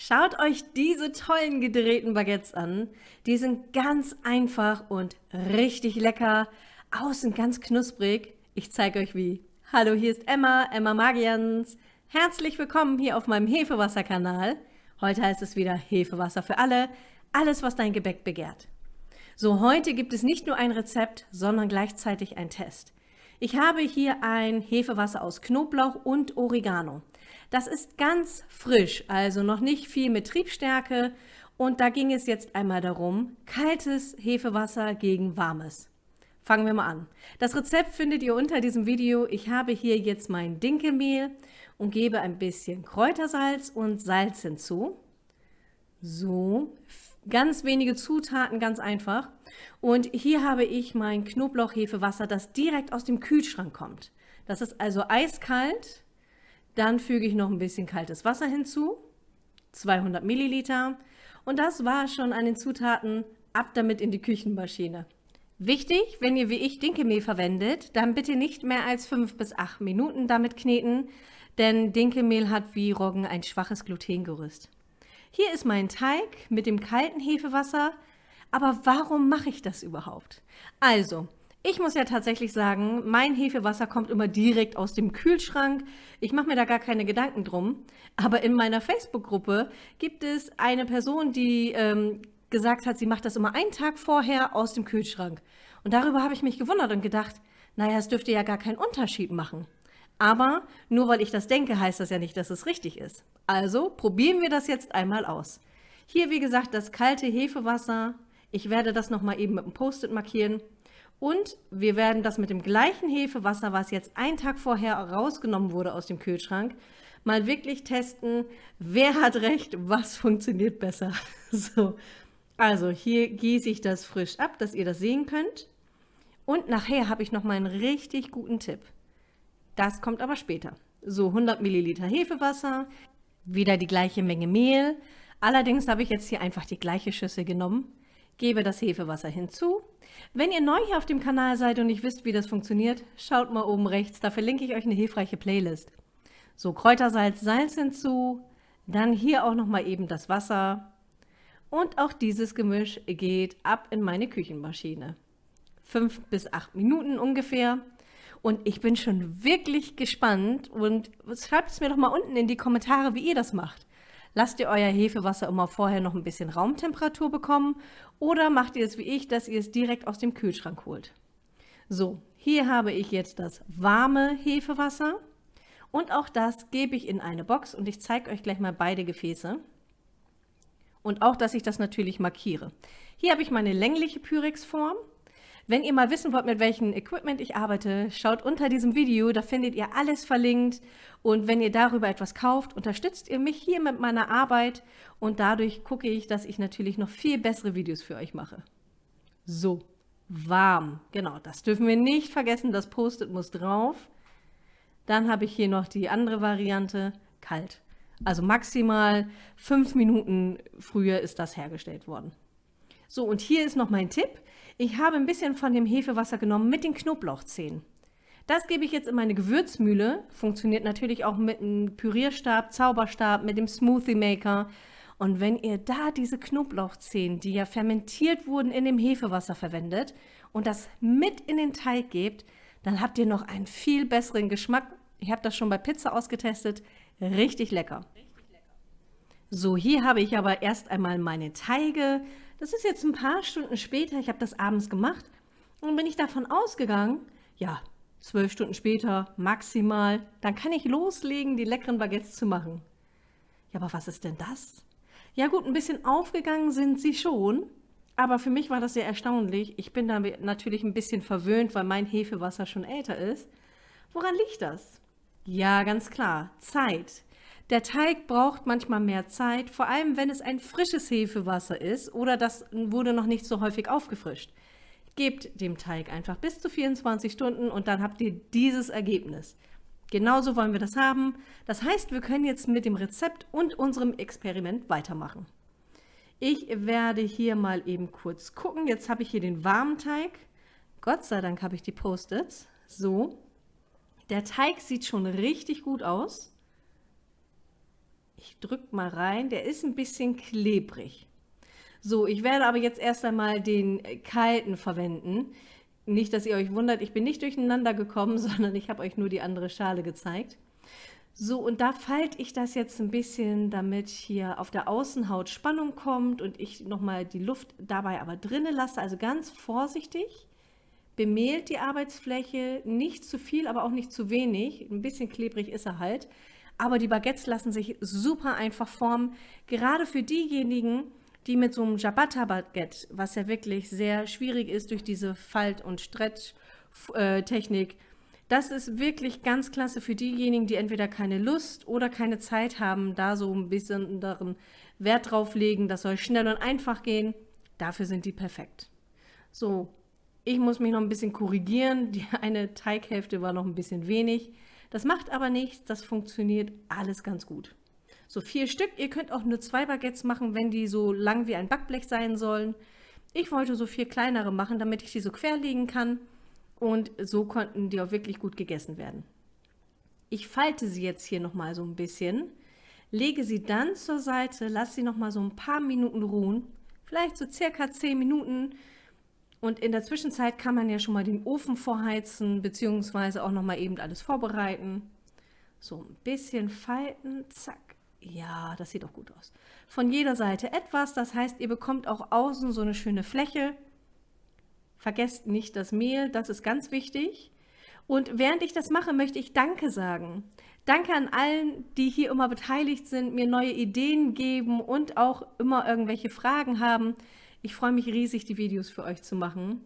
Schaut euch diese tollen gedrehten Baguettes an. Die sind ganz einfach und richtig lecker. Außen ganz knusprig. Ich zeige euch wie. Hallo, hier ist Emma, Emma Magians. Herzlich willkommen hier auf meinem Hefewasser-Kanal. Heute heißt es wieder Hefewasser für alle. Alles, was dein Gebäck begehrt. So, heute gibt es nicht nur ein Rezept, sondern gleichzeitig ein Test. Ich habe hier ein Hefewasser aus Knoblauch und Oregano. Das ist ganz frisch, also noch nicht viel mit Triebstärke. Und da ging es jetzt einmal darum, kaltes Hefewasser gegen warmes. Fangen wir mal an. Das Rezept findet ihr unter diesem Video. Ich habe hier jetzt mein Dinkelmehl und gebe ein bisschen Kräutersalz und Salz hinzu. So, ganz wenige Zutaten, ganz einfach. Und hier habe ich mein Knoblauchhefewasser, das direkt aus dem Kühlschrank kommt. Das ist also eiskalt dann füge ich noch ein bisschen kaltes Wasser hinzu, 200 Milliliter. Und das war schon an den Zutaten. Ab damit in die Küchenmaschine. Wichtig, wenn ihr wie ich Dinkelmehl verwendet, dann bitte nicht mehr als 5 bis 8 Minuten damit kneten, denn Dinkelmehl hat wie Roggen ein schwaches Glutengerüst. Hier ist mein Teig mit dem kalten Hefewasser. Aber warum mache ich das überhaupt? Also, ich muss ja tatsächlich sagen, mein Hefewasser kommt immer direkt aus dem Kühlschrank. Ich mache mir da gar keine Gedanken drum. Aber in meiner Facebook-Gruppe gibt es eine Person, die ähm, gesagt hat, sie macht das immer einen Tag vorher aus dem Kühlschrank. Und darüber habe ich mich gewundert und gedacht, naja, es dürfte ja gar keinen Unterschied machen. Aber nur weil ich das denke, heißt das ja nicht, dass es richtig ist. Also probieren wir das jetzt einmal aus. Hier, wie gesagt, das kalte Hefewasser. Ich werde das nochmal eben mit einem Post-it markieren. Und wir werden das mit dem gleichen Hefewasser, was jetzt einen Tag vorher rausgenommen wurde aus dem Kühlschrank, mal wirklich testen, wer hat recht, was funktioniert besser. So, also hier gieße ich das frisch ab, dass ihr das sehen könnt. Und nachher habe ich noch mal einen richtig guten Tipp. Das kommt aber später. So 100 Milliliter Hefewasser, wieder die gleiche Menge Mehl. Allerdings habe ich jetzt hier einfach die gleiche Schüssel genommen gebe das Hefewasser hinzu. Wenn ihr neu hier auf dem Kanal seid und nicht wisst, wie das funktioniert, schaut mal oben rechts, da verlinke ich euch eine hilfreiche Playlist. So, Kräutersalz, Salz hinzu, dann hier auch nochmal eben das Wasser und auch dieses Gemisch geht ab in meine Küchenmaschine. Fünf bis acht Minuten ungefähr. Und ich bin schon wirklich gespannt und schreibt es mir doch mal unten in die Kommentare, wie ihr das macht. Lasst ihr euer Hefewasser immer vorher noch ein bisschen Raumtemperatur bekommen oder macht ihr es wie ich, dass ihr es direkt aus dem Kühlschrank holt. So, hier habe ich jetzt das warme Hefewasser und auch das gebe ich in eine Box und ich zeige euch gleich mal beide Gefäße. Und auch, dass ich das natürlich markiere. Hier habe ich meine längliche Pyrex-Form wenn ihr mal wissen wollt, mit welchem Equipment ich arbeite, schaut unter diesem Video, da findet ihr alles verlinkt. Und wenn ihr darüber etwas kauft, unterstützt ihr mich hier mit meiner Arbeit und dadurch gucke ich, dass ich natürlich noch viel bessere Videos für euch mache. So, warm. Genau, das dürfen wir nicht vergessen, das Post-it muss drauf. Dann habe ich hier noch die andere Variante, kalt. Also maximal fünf Minuten früher ist das hergestellt worden. So, und hier ist noch mein Tipp. Ich habe ein bisschen von dem Hefewasser genommen mit den Knoblauchzehen. Das gebe ich jetzt in meine Gewürzmühle. Funktioniert natürlich auch mit einem Pürierstab, Zauberstab, mit dem Smoothie Maker. Und wenn ihr da diese Knoblauchzehen, die ja fermentiert wurden, in dem Hefewasser verwendet und das mit in den Teig gebt, dann habt ihr noch einen viel besseren Geschmack. Ich habe das schon bei Pizza ausgetestet. Richtig lecker. So, hier habe ich aber erst einmal meine Teige das ist jetzt ein paar Stunden später, ich habe das abends gemacht und bin ich davon ausgegangen, ja, zwölf Stunden später maximal, dann kann ich loslegen, die leckeren Baguettes zu machen. Ja, aber was ist denn das? Ja gut, ein bisschen aufgegangen sind sie schon, aber für mich war das sehr erstaunlich. Ich bin da natürlich ein bisschen verwöhnt, weil mein Hefewasser schon älter ist. Woran liegt das? Ja, ganz klar, Zeit. Der Teig braucht manchmal mehr Zeit, vor allem wenn es ein frisches Hefewasser ist oder das wurde noch nicht so häufig aufgefrischt. Gebt dem Teig einfach bis zu 24 Stunden und dann habt ihr dieses Ergebnis. Genauso wollen wir das haben. Das heißt, wir können jetzt mit dem Rezept und unserem Experiment weitermachen. Ich werde hier mal eben kurz gucken. Jetzt habe ich hier den warmen Teig. Gott sei Dank habe ich die Post-its. So. Der Teig sieht schon richtig gut aus. Ich drücke mal rein, der ist ein bisschen klebrig. So, ich werde aber jetzt erst einmal den kalten verwenden. Nicht, dass ihr euch wundert, ich bin nicht durcheinander gekommen, sondern ich habe euch nur die andere Schale gezeigt. So, und da falte ich das jetzt ein bisschen, damit hier auf der Außenhaut Spannung kommt und ich nochmal die Luft dabei aber drinnen lasse, also ganz vorsichtig. Bemehlt die Arbeitsfläche, nicht zu viel, aber auch nicht zu wenig. Ein bisschen klebrig ist er halt. Aber die Baguettes lassen sich super einfach formen. Gerade für diejenigen, die mit so einem Ciabatta-Baguette, was ja wirklich sehr schwierig ist durch diese Falt- und Stretch-Technik, das ist wirklich ganz klasse für diejenigen, die entweder keine Lust oder keine Zeit haben, da so ein bisschen Wert drauf legen. Das soll schnell und einfach gehen. Dafür sind die perfekt. So, ich muss mich noch ein bisschen korrigieren. Die eine Teighälfte war noch ein bisschen wenig. Das macht aber nichts. Das funktioniert alles ganz gut. So vier Stück. Ihr könnt auch nur zwei Baguettes machen, wenn die so lang wie ein Backblech sein sollen. Ich wollte so vier kleinere machen, damit ich die so querlegen kann. Und so konnten die auch wirklich gut gegessen werden. Ich falte sie jetzt hier nochmal so ein bisschen, lege sie dann zur Seite, lasse sie nochmal so ein paar Minuten ruhen, vielleicht so circa 10 Minuten. Und in der Zwischenzeit kann man ja schon mal den Ofen vorheizen, beziehungsweise auch nochmal eben alles vorbereiten. So ein bisschen falten, zack. Ja, das sieht auch gut aus. Von jeder Seite etwas, das heißt, ihr bekommt auch außen so eine schöne Fläche. Vergesst nicht das Mehl, das ist ganz wichtig. Und während ich das mache, möchte ich Danke sagen. Danke an allen, die hier immer beteiligt sind, mir neue Ideen geben und auch immer irgendwelche Fragen haben. Ich freue mich riesig, die Videos für euch zu machen.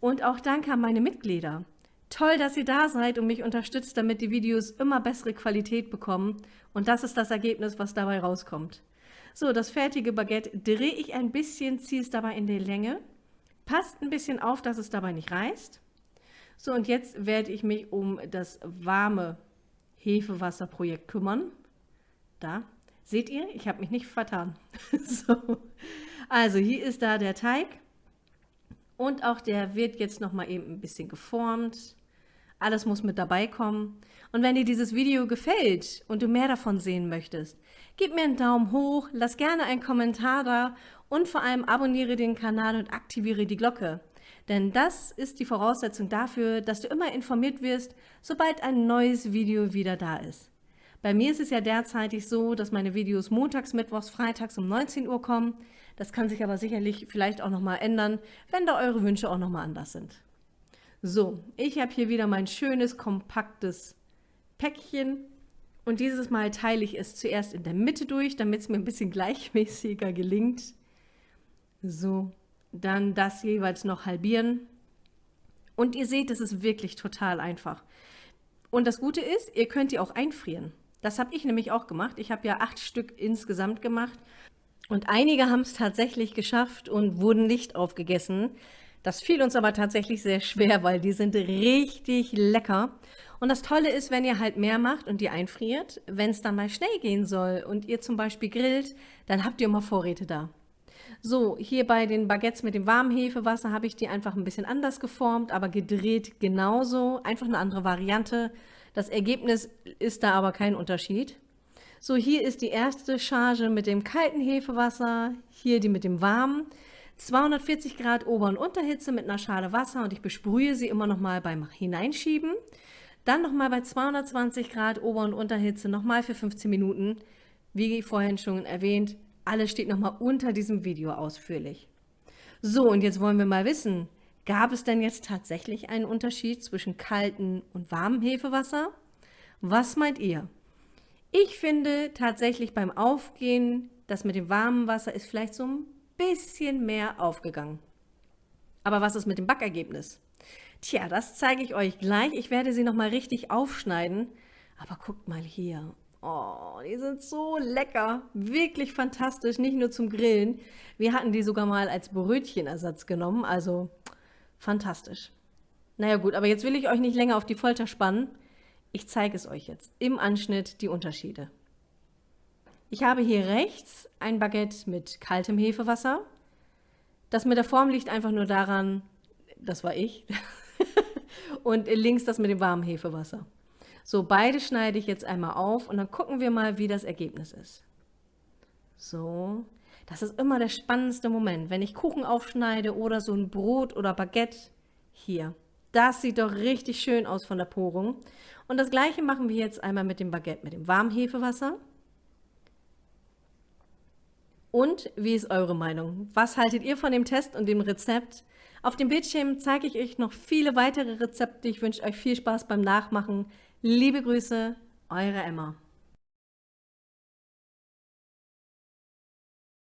Und auch danke an meine Mitglieder. Toll, dass ihr da seid und mich unterstützt, damit die Videos immer bessere Qualität bekommen. Und das ist das Ergebnis, was dabei rauskommt. So, das fertige Baguette drehe ich ein bisschen, ziehe es dabei in die Länge. Passt ein bisschen auf, dass es dabei nicht reißt. So, und jetzt werde ich mich um das warme Hefewasserprojekt kümmern. Da, seht ihr, ich habe mich nicht vertan. so. Also hier ist da der Teig. Und auch der wird jetzt noch mal eben ein bisschen geformt. Alles muss mit dabei kommen. Und wenn dir dieses Video gefällt und du mehr davon sehen möchtest, gib mir einen Daumen hoch, lass gerne einen Kommentar da und vor allem abonniere den Kanal und aktiviere die Glocke. Denn das ist die Voraussetzung dafür, dass du immer informiert wirst, sobald ein neues Video wieder da ist. Bei mir ist es ja derzeitig so, dass meine Videos montags, mittwochs, freitags um 19 Uhr kommen. Das kann sich aber sicherlich vielleicht auch nochmal ändern, wenn da eure Wünsche auch nochmal anders sind. So, ich habe hier wieder mein schönes, kompaktes Päckchen. Und dieses Mal teile ich es zuerst in der Mitte durch, damit es mir ein bisschen gleichmäßiger gelingt. So, dann das jeweils noch halbieren. Und ihr seht, es ist wirklich total einfach. Und das Gute ist, ihr könnt die auch einfrieren. Das habe ich nämlich auch gemacht. Ich habe ja acht Stück insgesamt gemacht. Und einige haben es tatsächlich geschafft und wurden nicht aufgegessen. Das fiel uns aber tatsächlich sehr schwer, weil die sind richtig lecker. Und das Tolle ist, wenn ihr halt mehr macht und die einfriert, wenn es dann mal schnell gehen soll und ihr zum Beispiel grillt, dann habt ihr immer Vorräte da. So, hier bei den Baguettes mit dem warmen Hefewasser habe ich die einfach ein bisschen anders geformt, aber gedreht genauso. Einfach eine andere Variante. Das Ergebnis ist da aber kein Unterschied. So, hier ist die erste Charge mit dem kalten Hefewasser, hier die mit dem warmen. 240 Grad Ober- und Unterhitze mit einer Schale Wasser und ich besprühe sie immer noch mal beim Hineinschieben. Dann noch mal bei 220 Grad Ober- und Unterhitze noch mal für 15 Minuten. Wie vorhin schon erwähnt, alles steht noch mal unter diesem Video ausführlich. So, und jetzt wollen wir mal wissen, Gab es denn jetzt tatsächlich einen Unterschied zwischen kaltem und warmem Hefewasser? Was meint ihr? Ich finde tatsächlich beim Aufgehen, das mit dem warmen Wasser ist vielleicht so ein bisschen mehr aufgegangen. Aber was ist mit dem Backergebnis? Tja, das zeige ich euch gleich. Ich werde sie nochmal richtig aufschneiden. Aber guckt mal hier. Oh, die sind so lecker. Wirklich fantastisch. Nicht nur zum Grillen. Wir hatten die sogar mal als Brötchenersatz genommen. Also Fantastisch. Naja gut, aber jetzt will ich euch nicht länger auf die Folter spannen. Ich zeige es euch jetzt im Anschnitt die Unterschiede. Ich habe hier rechts ein Baguette mit kaltem Hefewasser. Das mit der Form liegt einfach nur daran, das war ich, und links das mit dem warmen Hefewasser. So, beide schneide ich jetzt einmal auf und dann gucken wir mal, wie das Ergebnis ist. So. Das ist immer der spannendste Moment, wenn ich Kuchen aufschneide oder so ein Brot oder Baguette. Hier. Das sieht doch richtig schön aus von der Porung. Und das gleiche machen wir jetzt einmal mit dem Baguette, mit dem Warmhefewasser. Und wie ist eure Meinung? Was haltet ihr von dem Test und dem Rezept? Auf dem Bildschirm zeige ich euch noch viele weitere Rezepte. Ich wünsche euch viel Spaß beim Nachmachen. Liebe Grüße, eure Emma.